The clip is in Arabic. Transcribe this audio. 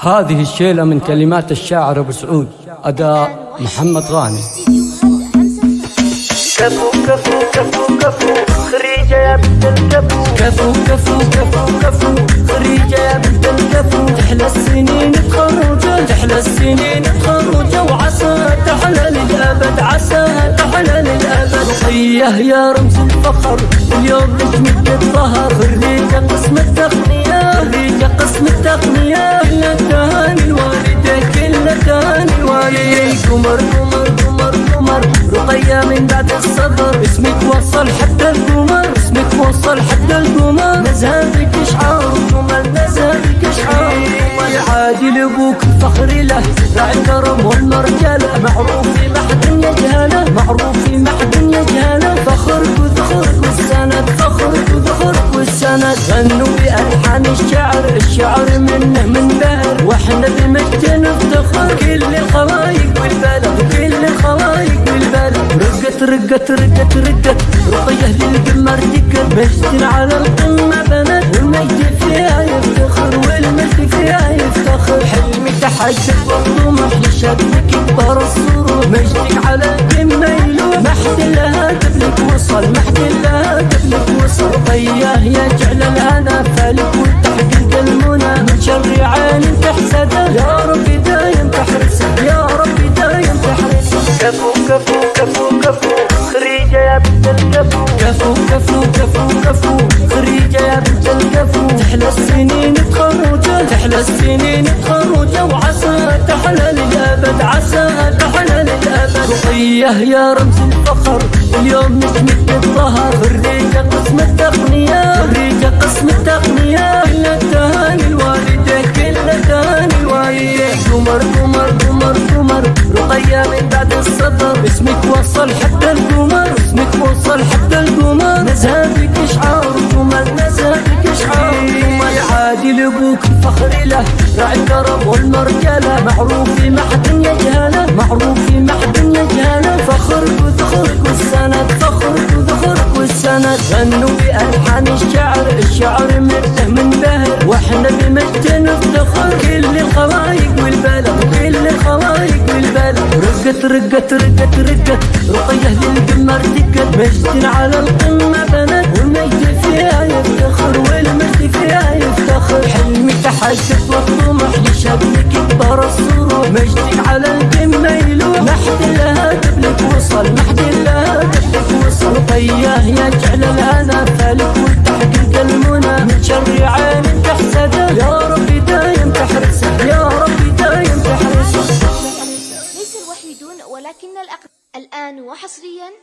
هذه الشيلة من كلمات الشاعر أبو سعود أداء محمد غانم. كفو كفو كفو كفو خريجة يا بنت الكفو. كفو كفو كفو كفو خريجة يا بنت الكفو. تحلى السنين تخرج تحلى السنين تخرج وعسى تحلى للأبد عسى تحلى للأبد. رقية يا رمز الفخر. اليوم نجمك الظهر خريجة قسم التقنية. خريجة قسم التقنية. كل التهاني الوالدة كل التهاني الوالدة قمر قمر قمر قمر رقية من بعد الصبر. اسمك وصل حتى القمر. اسمك وصل حتى القمر. مذهبك اشعار جمل مذهبك اشعار جمل عادل أبوك الفخر له. راعي الكرم والمرجله. معروف في محد يجهله. معروف في محد يجهله. فخرك الشعر منه من بهر. وإحنا بمجد نفتخر كل الخلايق والبلد كل الخلايق والبلد رقت رقت رقت رقت. رقية للقمر دقت مجد على القمة بنت. والمجد فيها يفتخر والمجد فيها يفتخر. حلمي تحقق والطموح لشكلك يكبر السرور. مجدك على كفو كفو كفو كفو خريجة يا بنت الكفو كفو كفو كفو كفو خريجة يا بنت الكفو تحلى السنين تخرجة تحلى السنين تخرجة وعسى تحلى للأبد عسى تحلى للأبد رقية يا رمز الفخر اليوم نجمك الظهر خريجة قسم التقنية خريجة قسم التقنية كل التهاني الوالدة كل التهاني الوالدة قمر قمر القمر مذهبك اشعار جمل مذهبك اشعار جمل عادل أبوك الفخر له. راعي الكرم والمرجله معروف في محد يجهله. معروف في محد يجهله. فخرك وذخرك والسند فخرك وذخرك والسند. غنوا بألحان الشعر. الشعر مرته من بهر. وإحنا بمجد نفتخر كل الخلايق رقت رقت رقت رقت. رقية للقمر دقت مجد على القمة بنت. والمجد فيها يفتخر والمجد فيها يفتخر. حلمي تحقق والطموح لشبك يكبر السرور. مجدك على القمة يلوح. ما حد لها قبلك وصل ما حد لها قبلك وصل. رقية يا جعل ولكن الأقدم الآن وحصريا